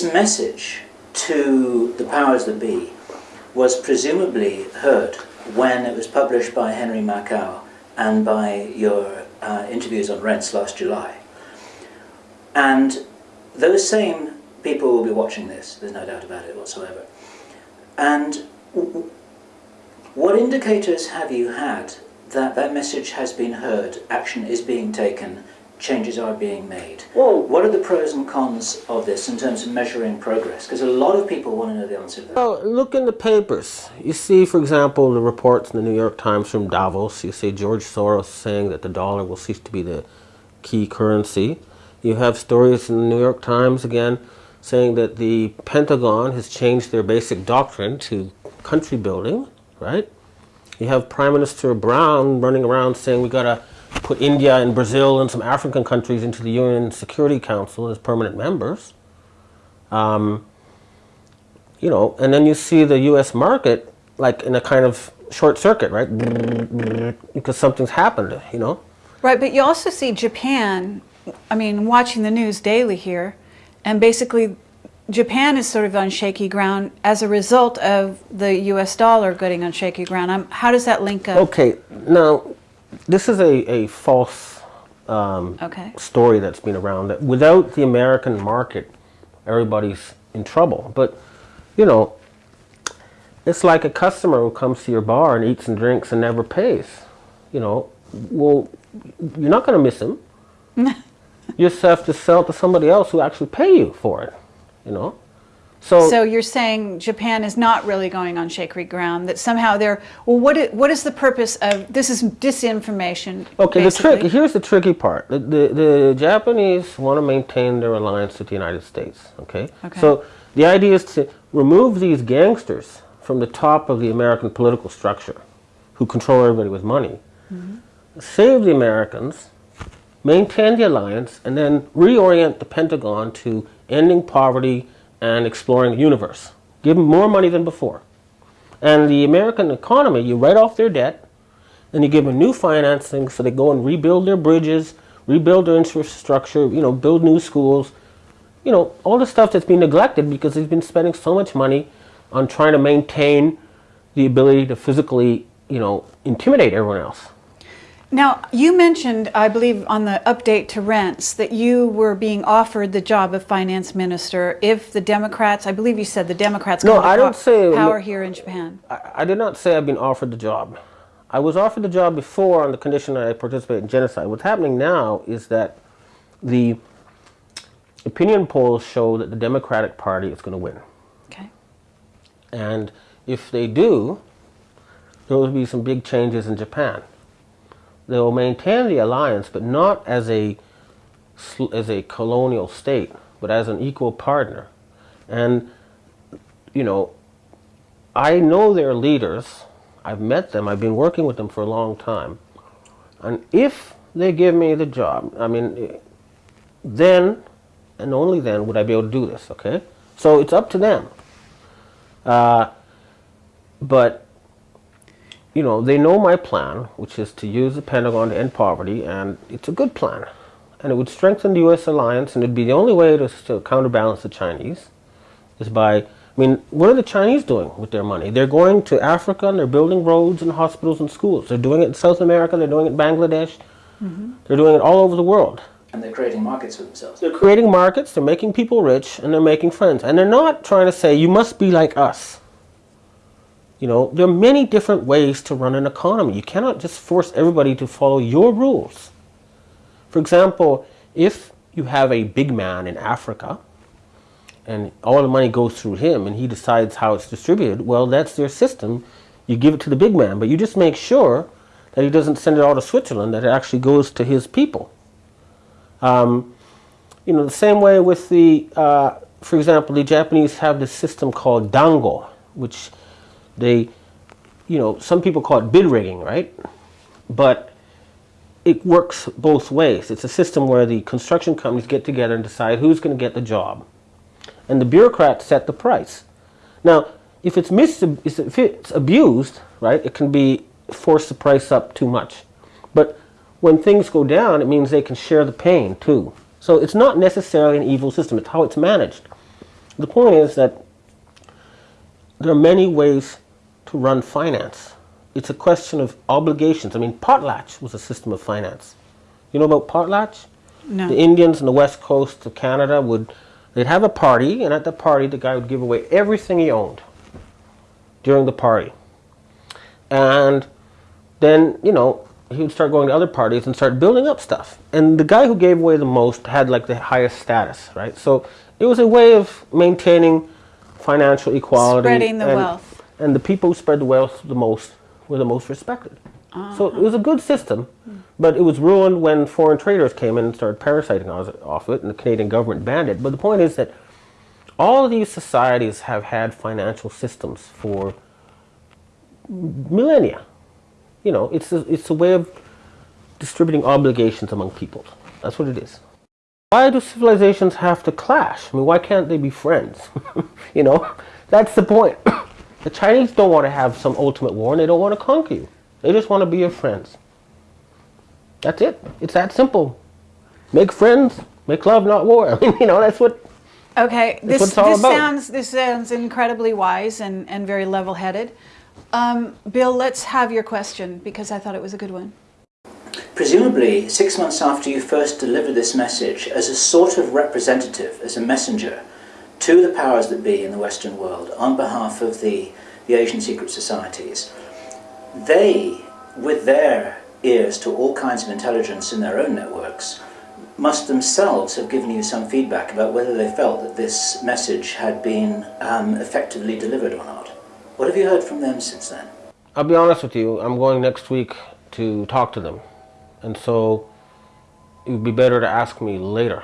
this message to the powers that be was presumably heard when it was published by Henry Makow and by your uh, interviews on Rense last July. And those same people will be watching this, there's no doubt about it whatsoever. And what indicators have you had that that message has been heard, action is being taken, changes are being made. Well, what are the pros and cons of this in terms of measuring progress? Because a lot of people want to know the answer to that. Well, look in the papers. You see, for example, the reports in the New York Times from Davos. You see George Soros saying that the dollar will cease to be the key currency. You have stories in the New York Times again saying that the Pentagon has changed their basic doctrine to country building, right? You have Prime Minister Brown running around saying we got to put India and Brazil and some African countries into the UN Security Council as permanent members. Um, you know, and then you see the U.S. market like in a kind of short circuit, right? Because something's happened, you know. Right, but you also see Japan. I mean, watching the news daily here, and basically, Japan is sort of on shaky ground as a result of the U.S. dollar getting on shaky ground. Um, how does that link up? Okay, now this is a, a false um, okay. story that's been around. That without the American market, everybody's in trouble. But, you know, it's like a customer who comes to your bar and eats and drinks and never pays. You know, well, you're not going to miss him. you just have to sell to somebody else who actually pay you for it, you know. So, so you're saying Japan is not really going on shaky ground, that somehow they're, well, what is, what is the purpose of, this is disinformation, Okay, basically. the trick, here's the tricky part. The, the, the Japanese want to maintain their alliance with the United States, okay? okay? So the idea is to remove these gangsters from the top of the American political structure who control everybody with money, mm -hmm. save the Americans, maintain the alliance, and then reorient the Pentagon to ending poverty, and exploring the universe. Give them more money than before. And the American economy, you write off their debt, and you give them new financing so they go and rebuild their bridges, rebuild their infrastructure, you know, build new schools, you know, all the stuff that's been neglected because they've been spending so much money on trying to maintain the ability to physically, you know, intimidate everyone else. Now, you mentioned, I believe, on the update to Rense that you were being offered the job of finance minister if the Democrats, I believe you said the Democrats no, I don't say, power here in Japan. I, I, did not say I've been offered the job. I was offered the job before on the condition that I participate in genocide. What's happening now is that the opinion polls show that the Democratic Party is going to win. Okay. And if they do, there will be some big changes in Japan they will maintain the alliance, but not as a, as a colonial state, but as an equal partner. And, you know, I know their leaders. I've met them. I've been working with them for a long time. And if they give me the job, I mean, then and only then would I be able to do this, okay? So it's up to them. Uh, but you know, they know my plan, which is to use the Pentagon to end poverty, and it's a good plan. And it would strengthen the U.S. alliance, and it'd be the only way to, to counterbalance the Chinese, is by, I mean, what are the Chinese doing with their money? They're going to Africa, and they're building roads and hospitals and schools. They're doing it in South America, they're doing it in Bangladesh, mm -hmm. they're doing it all over the world. And they're creating markets for themselves. They're creating markets, they're making people rich, and they're making friends. And they're not trying to say, you must be like us. You know, there are many different ways to run an economy. You cannot just force everybody to follow your rules. For example, if you have a big man in Africa and all the money goes through him and he decides how it's distributed, well, that's their system. You give it to the big man, but you just make sure that he doesn't send it all to Switzerland, that it actually goes to his people. Um, you know, the same way with the, uh, for example, the Japanese have this system called dango, which they, you know, some people call it bid rigging, right? But it works both ways. It's a system where the construction companies get together and decide who's going to get the job. And the bureaucrats set the price. Now, if it's, mis if it's abused, right, it can be force the price up too much. But when things go down, it means they can share the pain too. So it's not necessarily an evil system. It's how it's managed. The point is that there are many ways to run finance. It's a question of obligations. I mean, potlatch was a system of finance. You know about potlatch? No. The Indians in the west coast of Canada would they'd have a party, and at the party, the guy would give away everything he owned during the party, and then you know he would start going to other parties and start building up stuff. And the guy who gave away the most had like the highest status, right? So it was a way of maintaining financial equality, Spreading the wealth. And the people who spread the wealth the most were the most respected. So it was a good system, but it was ruined when foreign traders came in and started parasiting off it, and the Canadian government banned it. But the point is that all of these societies have had financial systems for millennia. You know, it's a, it's a way of distributing obligations among peoples. That's what it is. Why do civilizations have to clash? I mean, why can't they be friends? you know, that's the point. the Chinese don't want to have some ultimate war, and they don't want to conquer you. They just want to be your friends. That's it. It's that simple. Make friends, make love, not war. I mean, you know, that's what. Okay, this, what it's all this about. sounds this sounds incredibly wise and, and very level-headed. Um, Bill, let's have your question because I thought it was a good one. Presumably, six months after you first delivered this message, as a sort of representative, as a messenger to the powers that be in the Western world on behalf of the, the Asian secret societies, they, with their ears to all kinds of intelligence in their own networks, must themselves have given you some feedback about whether they felt that this message had been um, effectively delivered or not. What have you heard from them since then? I'll be honest with you. I'm going next week to talk to them, and so it would be better to ask me later.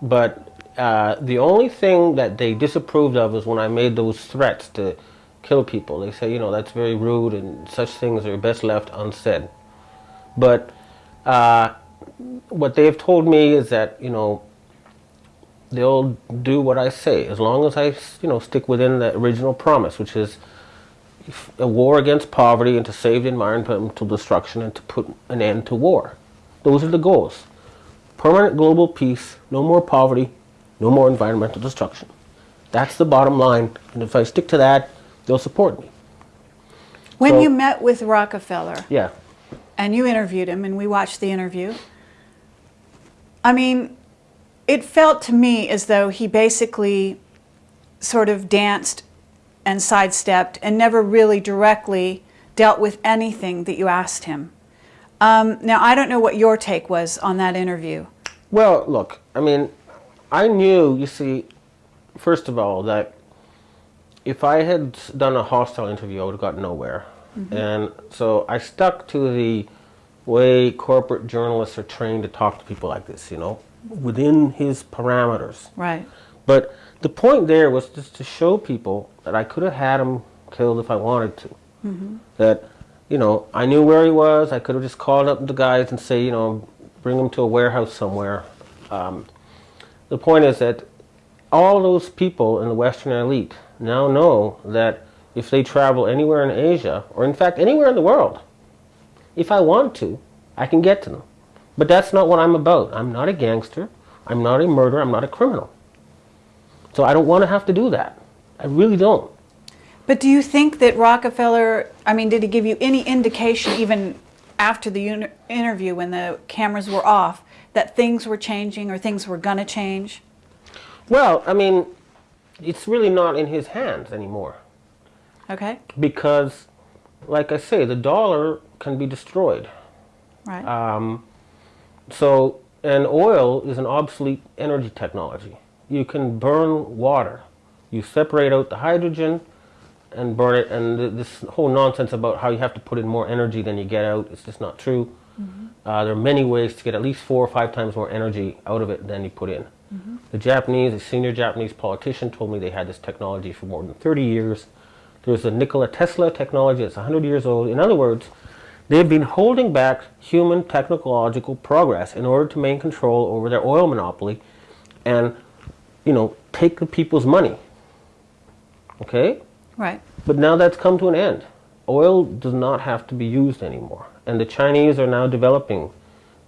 But uh, the only thing that they disapproved of is when I made those threats to kill people. They say, you know, that's very rude, and such things are best left unsaid. But uh, what they've told me is that, you know, they'll do what I say as long as I, you know, stick within the original promise, which is a war against poverty and to save the environmental destruction and to put an end to war. Those are the goals. Permanent global peace, no more poverty, no more environmental destruction. That's the bottom line. And if I stick to that, they'll support me. When So- you met with Rockefeller Yeah. and you interviewed him and we watched the interview, I mean, it felt to me as though he basically sort of danced and sidestepped and never really directly dealt with anything that you asked him. Um, now, I don't know what your take was on that interview. Well, look, I mean, I knew, you see, first of all, that if I had done a hostile interview, I would have got nowhere. And so I stuck to the way corporate journalists are trained to talk to people like this, you know, within his parameters. Right. But the point there was just to show people that I could have had him killed if I wanted to. That, you know, I knew where he was. I could have just called up the guys and say, you know, bring him to a warehouse somewhere. Um, the point is that all those people in the Western elite now know that if they travel anywhere in Asia, or in fact anywhere in the world, if I want to, I can get to them. But that's not what I'm about. I'm not a gangster. I'm not a murderer. I'm not a criminal. So I don't want to have to do that. I really don't. But do you think that Rockefeller, I mean, did he give you any indication, even after the interview when the cameras were off, that things were changing or things were going to change? Well, I mean, it's really not in his hands anymore Okay, because, like I say, the dollar can be destroyed. right. Um, so, and oil is an obsolete energy technology. You can burn water. You separate out the hydrogen and burn it, and this whole nonsense about how you have to put in more energy than you get out is just not true. Uh, there are many ways to get at least four or five times more energy out of it than you put in. The Japanese, a senior Japanese politician, told me they had this technology for more than 30 years. There's a Nikola Tesla technology that's 100 years old. In other words, they've been holding back human technological progress in order to maintain control over their oil monopoly and, you know, take the people's money. Okay? right. But now that's come to an end. Oil does not have to be used anymore. And the Chinese are now developing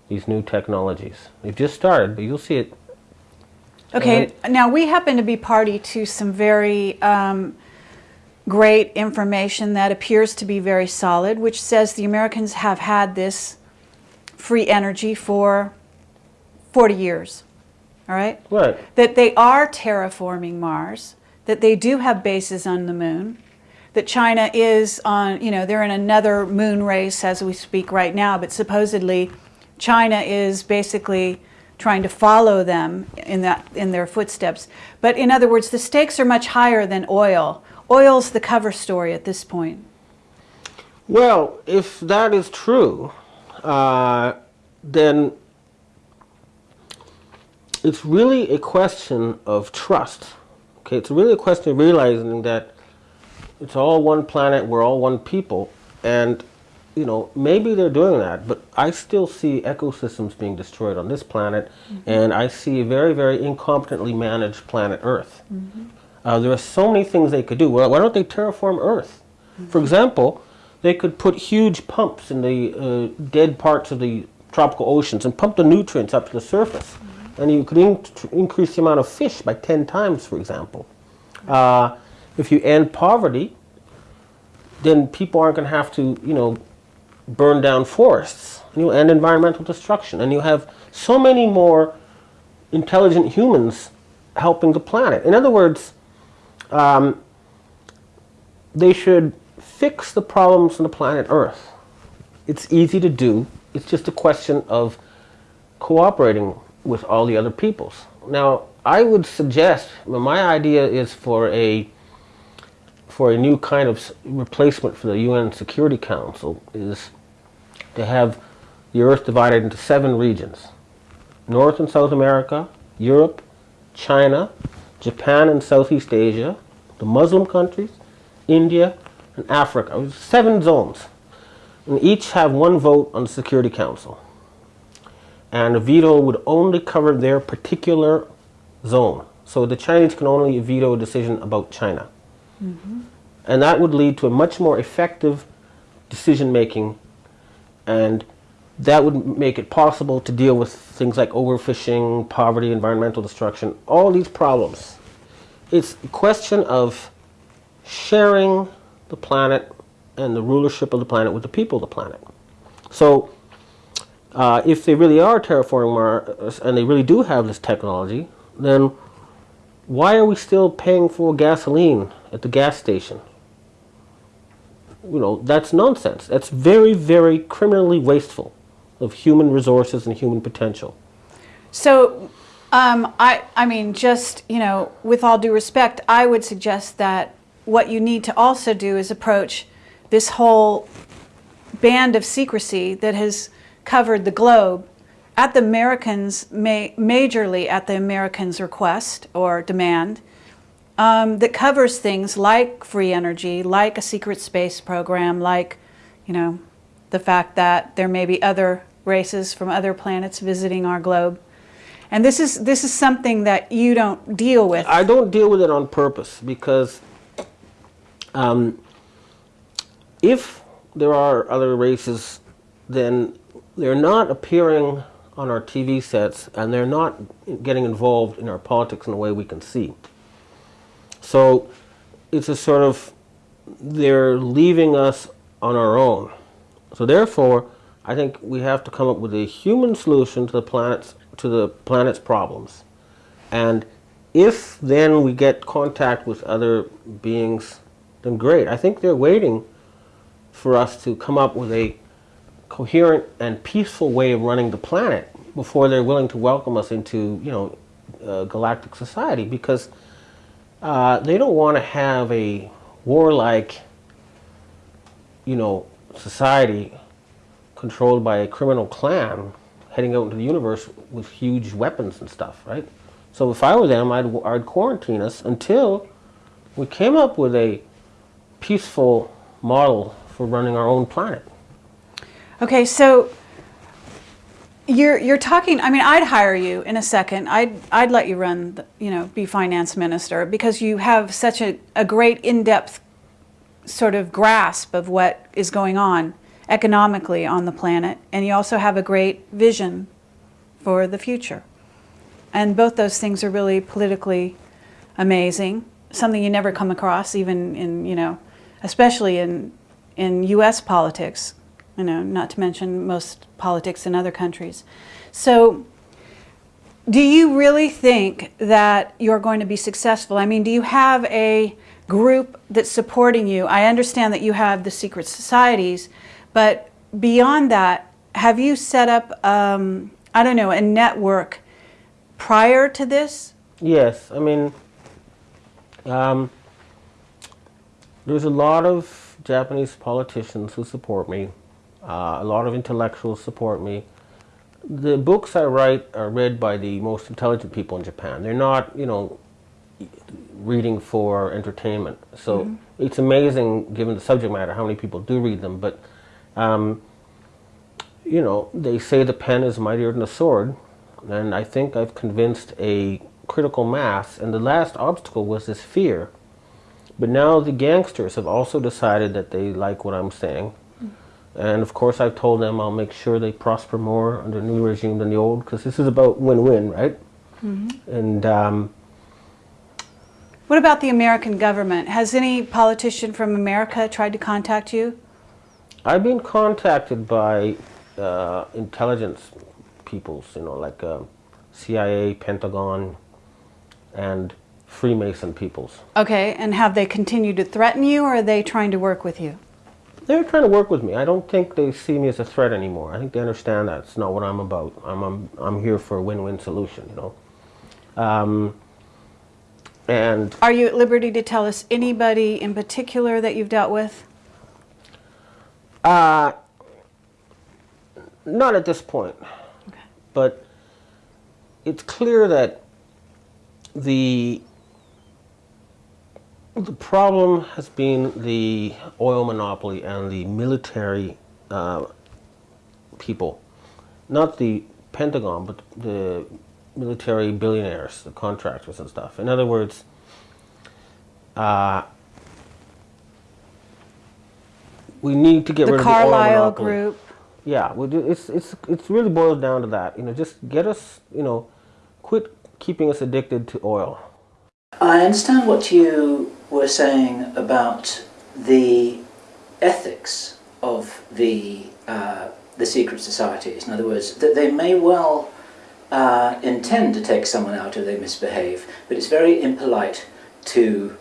these new technologies. They've just started, but you'll see it. Okay, now we happen to be party to some very um, great information that appears to be very solid, which says the Americans have had this free energy for 40 years. All right? Right. That they are terraforming Mars, that they do have bases on the moon, that China is on, you know, they're in another moon race as we speak right now, but supposedly China is basically trying to follow them in that in their footsteps. But in other words, the stakes are much higher than oil. Oil's the cover story at this point. Well, if that is true, uh, then it's really a question of trust. Okay, it's really a question of realizing that it's all one planet, we're all one people, and you know maybe they're doing that, but I still see ecosystems being destroyed on this planet, and I see a very, very incompetently managed planet Earth. Uh, there are so many things they could do. Well, why don't they terraform Earth? For example, they could put huge pumps in the uh, dead parts of the tropical oceans and pump the nutrients up to the surface. And you could in increase the amount of fish by 10 times, for example. Uh, if you end poverty, then people aren't going to have to, you know, burn down forests. And you end environmental destruction. And you have so many more intelligent humans helping the planet. In other words, um, they should fix the problems on the planet Earth. It's easy to do. It's just a question of cooperating with all the other peoples. Now, I would suggest, well, my idea is for a for a new kind of replacement for the UN Security Council is to have the Earth divided into seven regions: North and South America, Europe, China, Japan and Southeast Asia, the Muslim countries, India, and Africa. Seven zones. And each have one vote on the Security Council. And a veto would only cover their particular zone. So the Chinese can only veto a decision about China. And that would lead to a much more effective decision making and that would make it possible to deal with things like overfishing, poverty, environmental destruction, all these problems. It's a question of sharing the planet and the rulership of the planet with the people of the planet. So, uh, if they really are terraforming Mars and they really do have this technology, then why are we still paying for gasoline at the gas station? You know, that's nonsense. That's very, very criminally wasteful of human resources and human potential. So, um, I, I mean, just, you know, with all due respect, I would suggest that what you need to also do is approach this whole band of secrecy that has covered the globe at the Americans, ma- majorly at the Americans' request or demand, um, that covers things like free energy, like a secret space program, like, you know, the fact that there may be other races from other planets visiting our globe. And this is this is something that you don't deal with. I don't deal with it on purpose because um, if there are other races, then they're not appearing on our TV sets and they're not getting involved in our politics in a way we can see. So it's a sort of, they're leaving us on our own. So therefore, I think we have to come up with a human solution to the planet's, to the planet's problems. And if then we get contact with other beings, then great. I think they're waiting for us to come up with a coherent and peaceful way of running the planet before they're willing to welcome us into, you know, uh, galactic society because uh, they don't want to have a warlike, you know, society controlled by a criminal clan heading out into the universe with huge weapons and stuff, right? So if I were them, I'd, I'd quarantine us until we came up with a peaceful model for running our own planet. Okay, so you're you're talking. I mean, I'd hire you in a second. I'd I'd let you run. The, you know, be finance minister because you have such a, a great in-depth sort of grasp of what is going on economically on the planet, and you also have a great vision for the future. and both those things are really politically amazing. Something you never come across, even in you know, especially in in U.S. politics. You know, not to mention most politics in other countries. So, do you really think that you're going to be successful? I mean, do you have a group that's supporting you? I understand that you have the secret societies, but beyond that, have you set up, um, I don't know, a network prior to this? Yes, I mean, um, there's a lot of Japanese politicians who support me. Uh, a lot of intellectuals support me. The books I write are read by the most intelligent people in Japan. They're not, you know, reading for entertainment. So it's amazing, given the subject matter, how many people do read them. But, um, you know, they say the pen is mightier than the sword. And I think I've convinced a critical mass. And the last obstacle was this fear. But now the gangsters have also decided that they like what I'm saying. And of course, I've told them I'll make sure they prosper more under the new regime than the old, because this is about win-win, right? And um, What about the American government? Has any politician from America tried to contact you? I've been contacted by uh, intelligence peoples, you know, like uh, CIA, Pentagon, and Freemason peoples. Okay, and have they continued to threaten you or are they trying to work with you? They're trying to work with me. I don't think they see me as a threat anymore. I think they understand that it's not what I'm about. I'm I'm, I'm here for a win-win solution, you know. Um, and Are you at liberty to tell us anybody in particular that you've dealt with? Uh, not at this point. Okay. But it's clear that the the problem has been the oil monopoly and the military uh, people, not the Pentagon, but the military billionaires, the contractors and stuff. In other words, uh, we need to get The rid of the oil Carlyle monopoly. Group? Yeah, we do, it's it's it's really boils down to that. You know, just get us, you know, quit keeping us addicted to oil. I understand what you were saying about the ethics of the uh, the secret societies. In other words, that they may well uh, intend to take someone out if they misbehave, but it's very impolite to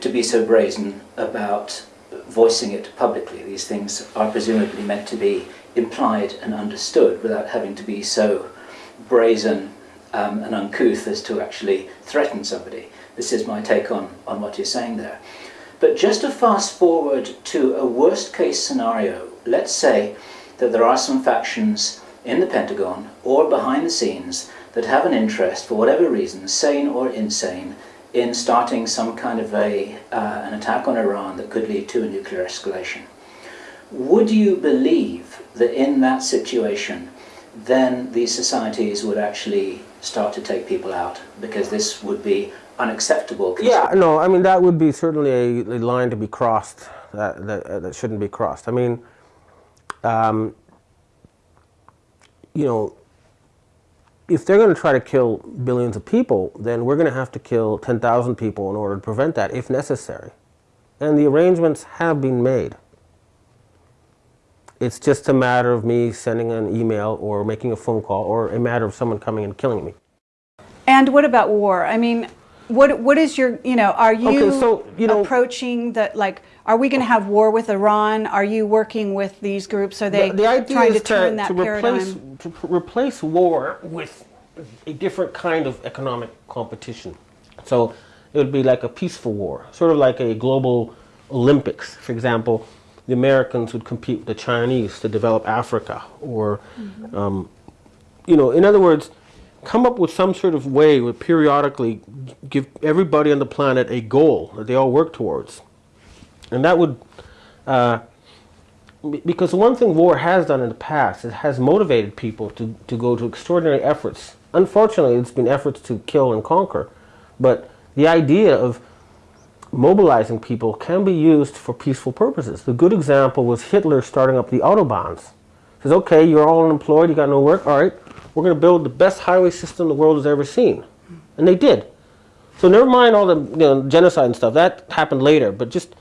to be so brazen about voicing it publicly. These things are presumably meant to be implied and understood without having to be so brazen um, and uncouth as to actually threaten somebody. This is my take on, on what you're saying there. But just to fast forward to a worst case scenario, let's say that there are some factions in the Pentagon or behind the scenes that have an interest, for whatever reason, sane or insane, in starting some kind of a, uh, an attack on Iran that could lead to a nuclear escalation. Would you believe that in that situation, then these societies would actually start to take people out because this would be unacceptable? Yeah, no, I mean that would be certainly a, a line to be crossed that that, uh, that shouldn't be crossed. I mean, um, you know, if they're going to try to kill billions of people, then we're going to have to kill 10,000 people in order to prevent that, if necessary. And the arrangements have been made. It's just a matter of me sending an email or making a phone call or a matter of someone coming and killing me. And what about war? I mean, what what is your, you know, are you, Okay, so, you know- approaching the, like, are we going to have war with Iran? Are you working with these groups? Are they the, the idea trying is to turn that to paradigm? replace to replace war with a different kind of economic competition. So it would be like a peaceful war, sort of like a global Olympics. For example, the Americans would compete with the Chinese to develop Africa, or um, you know, in other words, come up with some sort of way where periodically give everybody on the planet a goal that they all work towards, and that would. Uh, because one thing war has done in the past, it has motivated people to, to go to extraordinary efforts. Unfortunately, it's been efforts to kill and conquer, but the idea of mobilizing people can be used for peaceful purposes. The good example was Hitler starting up the autobahns. Says, okay, you're all unemployed, you got no work. All right, we're going to build the best highway system the world has ever seen, and they did. So never mind all the you know, genocide and stuff. That happened later, but just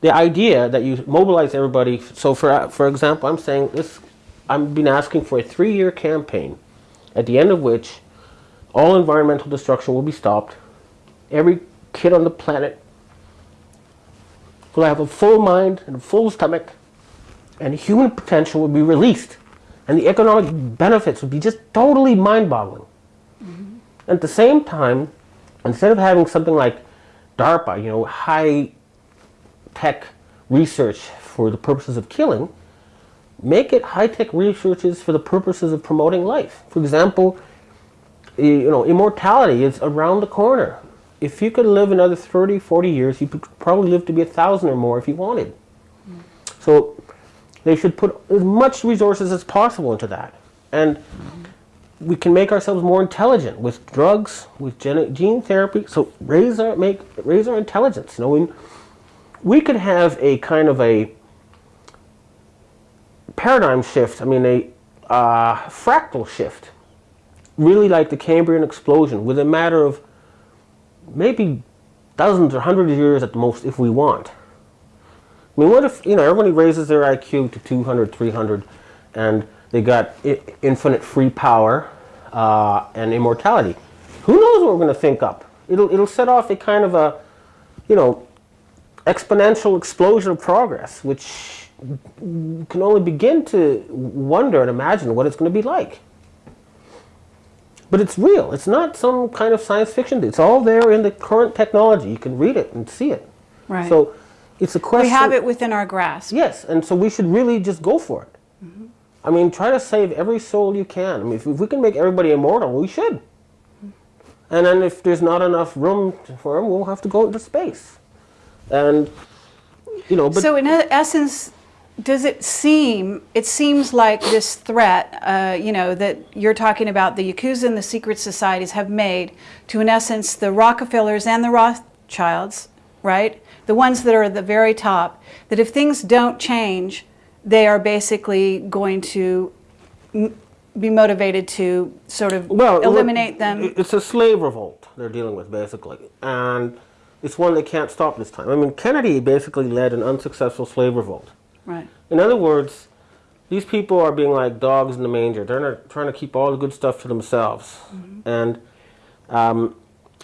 the idea that you mobilize everybody. So for for example, I'm saying this. I've been asking for a three-year campaign, at the end of which all environmental destruction will be stopped. Every kid on the planet will have a full mind and a full stomach, and human potential would be released, and the economic benefits would be just totally mind-boggling. Mm-hmm. At the same time, instead of having something like DARPA, you know, high tech research for the purposes of killing, make it high tech researches for the purposes of promoting life. For example, you know, immortality is around the corner. If you could live another 30, 40 years, you could probably live to be a thousand or more if you wanted. Mm. So they should put as much resources as possible into that. And we can make ourselves more intelligent with drugs, with gene, gene therapy. So raise our make raise our intelligence. You know, we, we could have a kind of a paradigm shift. I mean, a uh, fractal shift, really like the Cambrian explosion, with a matter of maybe dozens or hundreds of years at the most, if we want. I mean, what if, you know, everybody raises their IQ to 200, 300, and they got I- infinite free power uh, and immortality? Who knows what we're going to think up? It'll, it'll set off a kind of a, you know, exponential explosion of progress, which can only begin to wonder and imagine what it's going to be like. But it's real. It's not some kind of science fiction. It's all there in the current technology. You can read it and see it. Right. So it's a question. we have it within our grasp. Yes, and so we should really just go for it. I mean, try to save every soul you can. I mean, if, if we can make everybody immortal, we should. And then if there's not enough room for them, we'll have to go into space. And, you know, but so in essence, does it seem, it seems like this threat, uh, you know, that you're talking about the Yakuza and the secret societies have made to, in essence, the Rockefellers and the Rothschilds, right? The ones that are at the very top, that if things don't change, they are basically going to m- be motivated to sort of well, eliminate them. It's a slave revolt they're dealing with, basically. And it's one they can't stop this time. I mean, Kennedy basically led an unsuccessful slave revolt. Right. In other words, these people are being like dogs in the manger. They're not trying to keep all the good stuff to themselves. And um,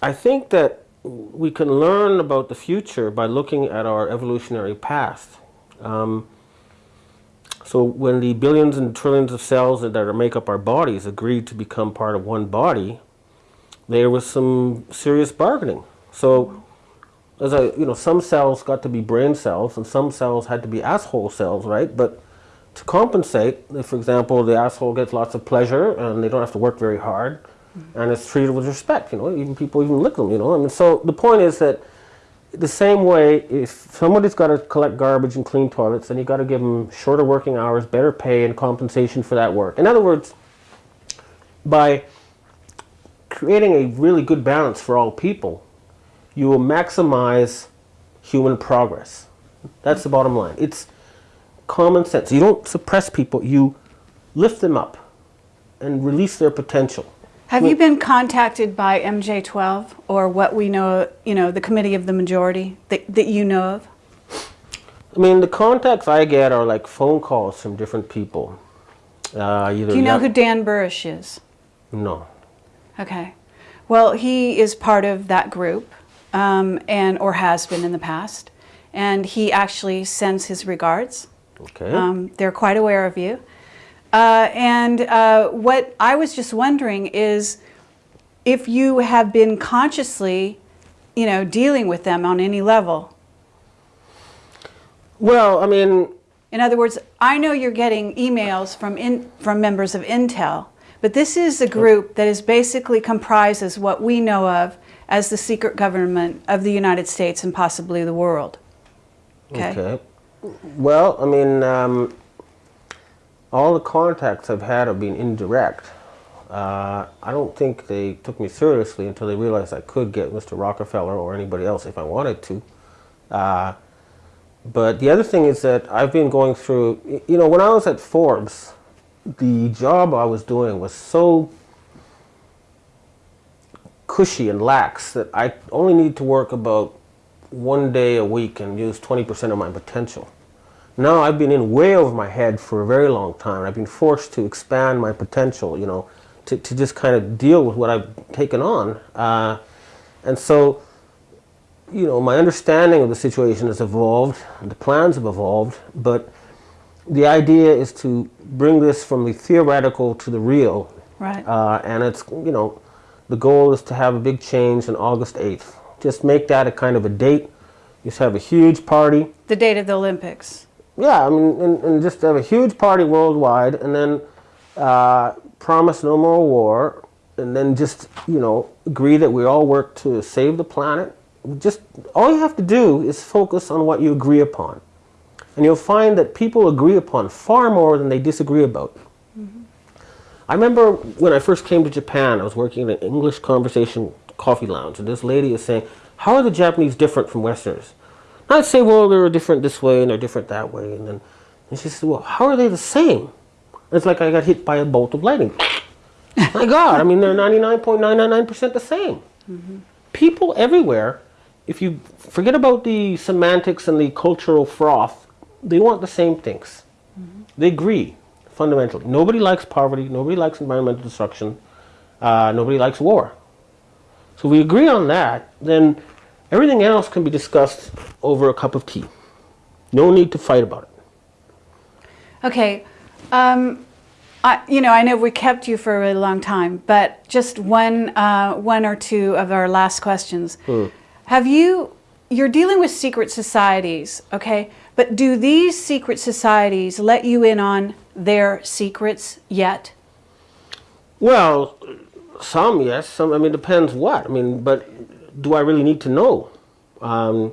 I think that we can learn about the future by looking at our evolutionary past. Um, so when the billions and trillions of cells that make up our bodies agreed to become part of one body, there was some serious bargaining. So as I, you know, some cells got to be brain cells and some cells had to be asshole cells, right? But to compensate, if, for example, the asshole gets lots of pleasure and they don't have to work very hard and it's treated with respect, you know, even people even lick them, you know. I mean, so the point is that the same way, if somebody's got to collect garbage and clean toilets, then you got to give them shorter working hours, better pay, and compensation for that work. In other words, by creating a really good balance for all people, you will maximize human progress. That's the bottom line. It's common sense. You don't suppress people, you lift them up and release their potential. Have you been contacted by MJ12 or what we know, you know, the committee of the majority that, that you know of? I mean, the contacts I get are like phone calls from different people. Uh, either Do you know who Dan Burisch is? No. Okay. Well, he is part of that group, um, and or has been in the past, and he actually sends his regards. Okay. Um, they're quite aware of you. Uh, and uh, what I was just wondering is if you have been consciously, you know, dealing with them on any level. well, I mean, In other words, I know you're getting emails from in, from members of Intel, but this is a group that is basically comprises what we know of as the secret government of the United States and possibly the world. Okay. Okay. Well, I mean, um, all the contacts I've had have been indirect. Uh, I don't think they took me seriously until they realized I could get Mr. Rockefeller or anybody else if I wanted to. Uh, but the other thing is that I've been going through, you know, when I was at Forbes, the job I was doing was so cushy and lax that I only need to work about one day a week and use 20% of my potential. Now I've been in way over my head for a very long time. I've been forced to expand my potential, you know, to, to just kind of deal with what I've taken on. Uh, and so, you know, my understanding of the situation has evolved, the plans have evolved, but the idea is to bring this from the theoretical to the real. Right. Uh, and it's, you know, the goal is to have a big change on August 8th. Just make that a kind of a date. Just have a huge party. The date of the Olympics. Yeah, I mean, and, and just have a huge party worldwide, and then uh, promise no more war, and then just you know agree that we all work to save the planet. Just all you have to do is focus on what you agree upon, and you'll find that people agree upon far more than they disagree about. I remember when I first came to Japan, I was working in an English conversation coffee lounge, and this lady is saying, "How are the Japanese different from Westerners?" I'd say, "Well, they're different this way and they're different that way," and then and she said, "Well, how are they the same?" It's like I got hit by a bolt of lightning. My God, I mean, they're 99.999% the same. People everywhere, if you forget about the semantics and the cultural froth, they want the same things. They agree fundamentally. Nobody likes poverty. Nobody likes environmental destruction. Uh, nobody likes war. So we agree on that. Then everything else can be discussed over a cup of tea. No need to fight about it. Okay. Um, I, you know, I know we kept you for a really long time, but just one, uh, one or two of our last questions. Have you? You're dealing with secret societies, okay? But do these secret societies let you in on their secrets yet? Well, some yes, some. I mean, depends what. I mean, but do I really need to know? Um,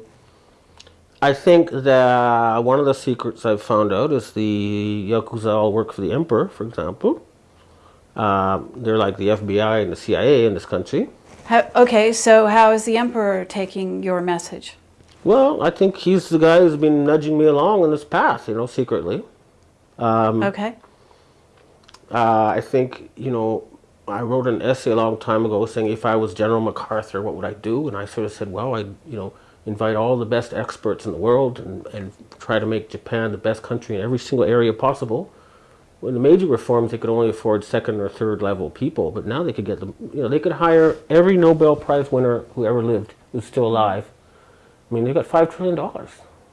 I think that one of the secrets I've found out is the yakuza all work for the emperor, for example. Um, they're like the FBI and the CIA in this country. How, okay, so how is the emperor taking your message? Well, I think he's the guy who's been nudging me along in this path, you know, secretly. Okay. Uh, I think, you know, I wrote an essay a long time ago saying if I was General MacArthur, what would I do? And I sort of said, well, I'd, you know, invite all the best experts in the world and, and try to make Japan the best country in every single area possible. When the major reforms, they could only afford second or third level people, but now they could get them, you know, they could hire every Nobel Prize winner who ever lived, who's still alive. I mean, they've got $5 trillion.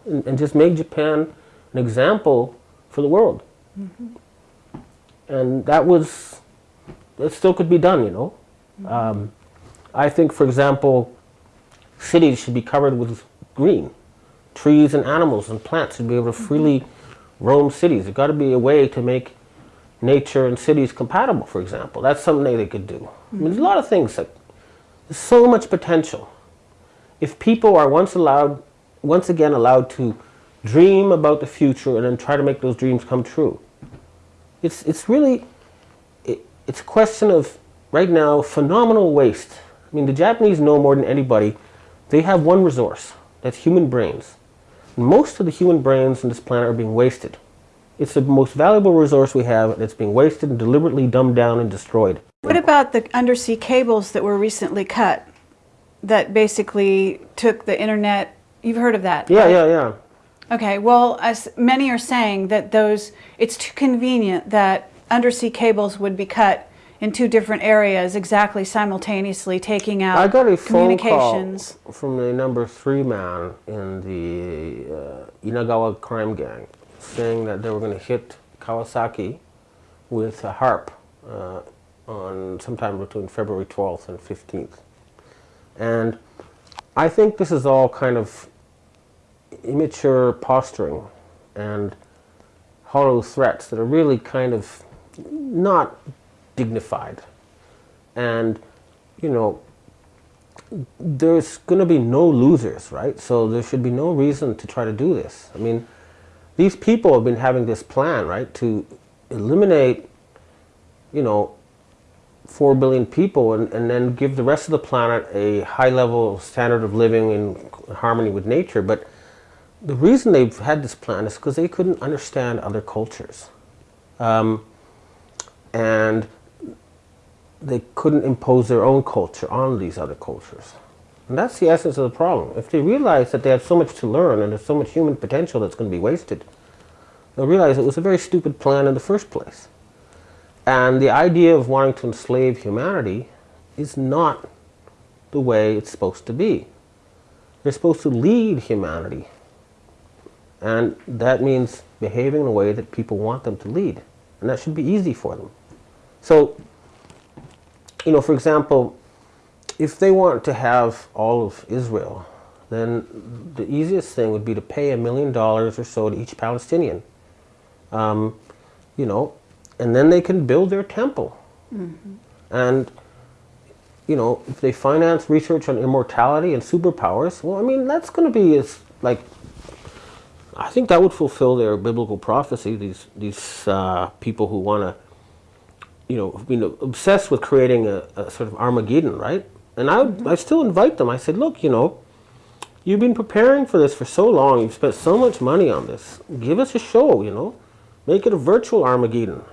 And, and just make Japan an example for the world. Mm-hmm. And that was, that still could be done, you know. Um, I think, for example, cities should be covered with green. Trees and animals and plants should be able to freely roam cities. There's got to be a way to make nature and cities compatible, for example. That's something they could do. I mean, there's a lot of things that, there's so much potential. If people are once allowed, once again allowed to dream about the future and then try to make those dreams come true, it's, it's really, it, it's a question of, right now, phenomenal waste. I mean, the Japanese know more than anybody. They have one resource, that's human brains. Most of the human brains on this planet are being wasted. It's the most valuable resource we have, and it's being wasted and deliberately dumbed down and destroyed. What about the undersea cables that were recently cut that basically took the internet? You've heard of that? Yeah, right? yeah, yeah. Okay, well, as many are saying that those, it's too convenient that undersea cables would be cut in two different areas exactly simultaneously, taking out I got a phone call communications. from the number three man in the uh, Inagawa crime gang saying that they were going to hit Kawasaki with a HAARP uh, on sometime between February 12th and 15th. And I think this is all kind of immature posturing and hollow threats that are really kind of not dignified. And, you know, there's going to be no losers, right? So there should be no reason to try to do this. I mean, these people have been having this plan, right, to eliminate, you know, 4 billion people and, and then give the rest of the planet a high level standard of living in harmony with nature. But the reason they've had this plan is because they couldn't understand other cultures. Um, and they couldn't impose their own culture on these other cultures. And that's the essence of the problem. If they realize that they have so much to learn and there's so much human potential that's going to be wasted, they'll realize it was a very stupid plan in the first place. And the idea of wanting to enslave humanity is not the way it's supposed to be. They're supposed to lead humanity. And that means behaving in a way that people want them to lead. And that should be easy for them. So, you know, for example, if they want to have all of Israel, then the easiest thing would be to pay a million dollars or so to each Palestinian. Um, you know, and then they can build their temple. And, you know, if they finance research on immortality and superpowers, well, I mean, that's going to be as, like, I think that would fulfill their biblical prophecy, these, these uh, people who want to, you know, been obsessed with creating a, a sort of Armageddon, right? And I, would, I still invite them. I said, look, you know, you've been preparing for this for so long. You've spent so much money on this. Give us a show, you know. Make it a virtual Armageddon.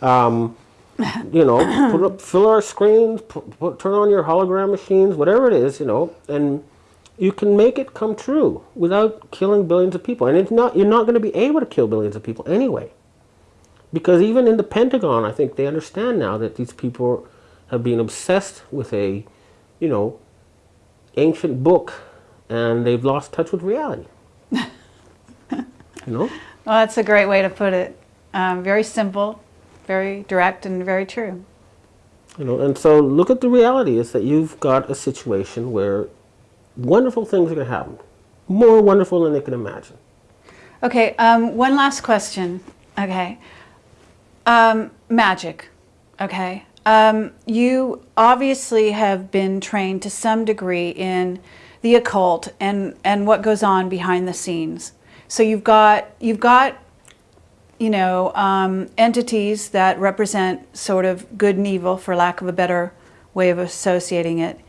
Um, you know, put up, fill our screens, put, put, turn on your hologram machines, whatever it is, you know, and you can make it come true without killing billions of people. And it's not, you're not going to be able to kill billions of people anyway. Because even in the Pentagon, I think they understand now that these people have been obsessed with a, you know, ancient book and they've lost touch with reality. you know? Well, that's a great way to put it. Um, very simple, very direct, and very true. You know, and so look at the reality is that you've got a situation where wonderful things are going to happen. More wonderful than they can imagine. Okay, um, one last question. Okay. Um, magic. Okay. Um, you obviously have been trained to some degree in the occult and, and what goes on behind the scenes. So you've got you've got you know um, entities that represent sort of good and evil, for lack of a better way of associating it,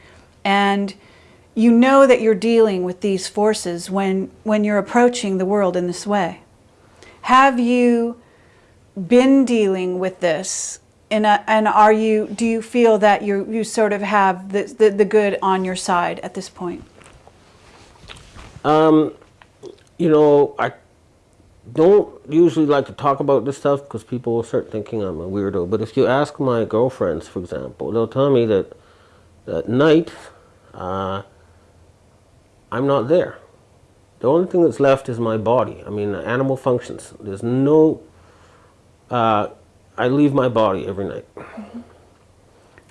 and you know that you're dealing with these forces when when you're approaching the world in this way. Have you been dealing with this and, uh, and are you do you feel that you you sort of have the, the, the good on your side at this point Um, you know, I don't usually like to talk about this stuff because people will start thinking I'm a weirdo. But if you ask my girlfriends, for example, they'll tell me that at night uh, I'm not there. The only thing that's left is my body. I mean, animal functions. There's no. Uh, I leave my body every night.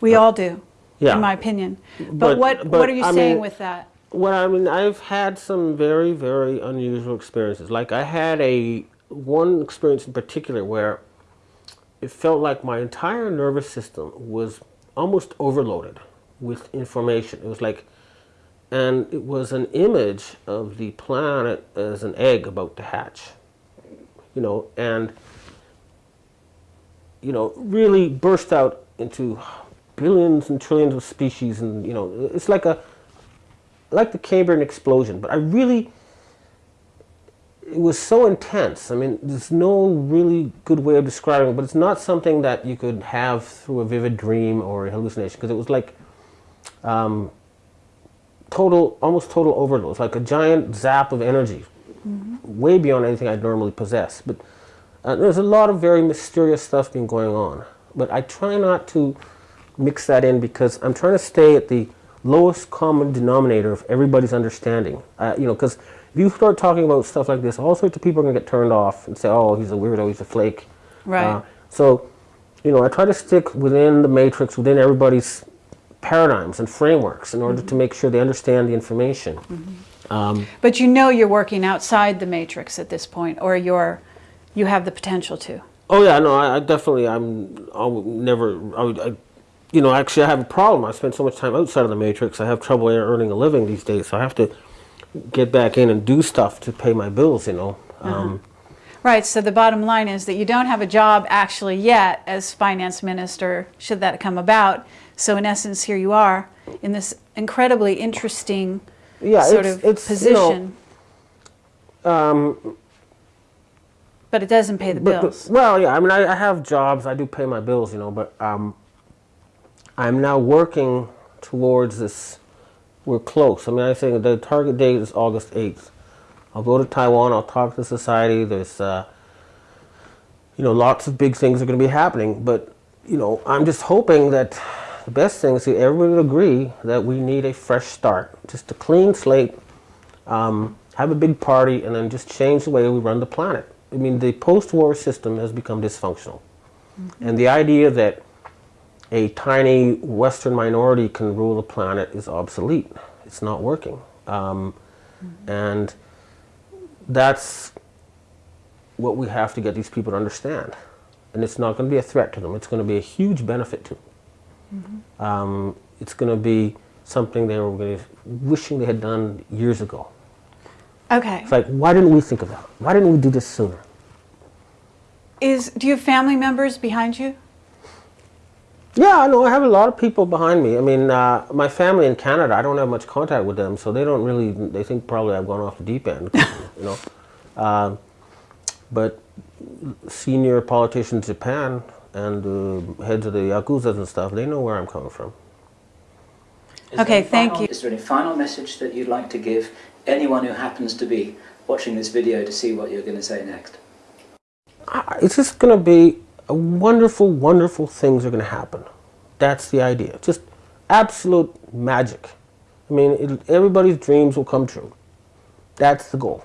we all do Yeah. in my opinion but, But- what but, what are you I saying mean- with that Well, I mean, I've had some very, very unusual experiences. Like I had a one experience in particular where it felt like my entire nervous system was almost overloaded with information. It was like, and it was an image of the planet as an egg about to hatch. You know, and you know, really burst out into billions and trillions of species, and you know, it's like a like the Cambrian explosion, but I really, it was so intense. I mean, there's no really good way of describing it, but it's not something that you could have through a vivid dream or a hallucination, because it was like um, total, almost total overload. It's like a giant zap of energy, way beyond anything I'd normally possess. But uh, there's a lot of very mysterious stuff been going on. But I try not to mix that in because I'm trying to stay at the lowest common denominator of everybody's understanding. Uh, you know, because if you start talking about stuff like this, all sorts of people are going to get turned off and say, "Oh, he's a weirdo, he's a flake." Right. Uh, so, you know, I try to stick within the matrix, within everybody's paradigms and frameworks, in order to make sure they understand the information. Um, but you know you're working outside the matrix at this point or you're you have the potential to Oh yeah, no, I, I definitely, I'm, I'll never, I, would- I, you know, actually I have a problem. I spend so much time outside of the matrix. I have trouble earning a living these days, so I have to get back in and do stuff to pay my bills. You know. Um, Right, so the bottom line is that you don't have a job actually yet as finance minister, should that come about. So in essence, here you are in this incredibly interesting yeah, sort it's, of it's you know, position. But it doesn't pay the But- but- bills. well, yeah. I mean, I, I have jobs. I do pay my bills, you know. But um, I'm now working towards this. We're close. I mean, I think the target date is August 8th. I'll go to Taiwan. I'll talk to society. There's, uh, you know, lots of big things are going to be happening. But you know, I'm just hoping that the best thing is that everybody would agree that we need a fresh start, just a clean slate. Um, have a big party, and then just change the way we run the planet. I mean, the post-war system has become dysfunctional, and the idea that a tiny Western minority can rule the planet is obsolete. It's not working, um, and that's what we have to get these people to understand. And it's not going to be a threat to them. It's going to be a huge benefit to them. Um, it's going to be something they were to wishing they had done years ago. Okay. It's like, why didn't we think of that? Why didn't we do this sooner? Is do you have family members behind you? Yeah, I know. I have a lot of people behind me. I mean, uh, my family in Canada, I don't have much contact with them, so they don't really. They think probably I've gone off the deep end, you know. Um, but senior politicians in Japan and uh, heads of the yakuzas and stuff, they know where I'm coming from. Is Okay, thank final- you. Is there any final message that you'd like to give anyone who happens to be watching this video to see what you're going to say next? It's just going to be a wonderful, wonderful things are going to happen. That's the idea. Just absolute magic. I mean, it, everybody's dreams will come true. That's the goal.